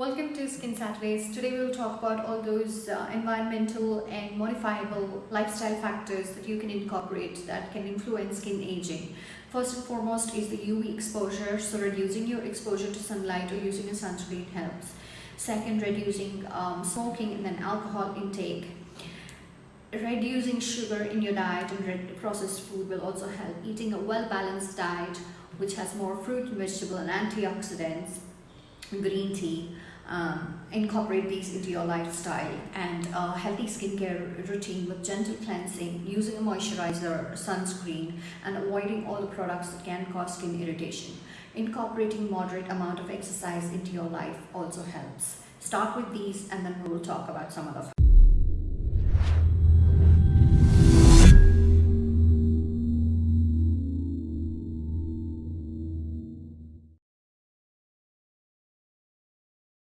to Skin Saturdays. Today we will talk about all those uh, environmental and modifiable lifestyle factors that you can incorporate that can influence skin aging. First and foremost is the UV exposure, so reducing your exposure to sunlight or using a sunscreen helps. Second, reducing um, smoking and then alcohol intake. Reducing sugar in your diet and processed food will also help. Eating a well-balanced diet which has more fruit, and vegetable and antioxidants green tea, um, incorporate these into your lifestyle and a healthy skincare routine with gentle cleansing, using a moisturizer, sunscreen and avoiding all the products that can cause skin irritation. Incorporating moderate amount of exercise into your life also helps. Start with these and then we will talk about some of the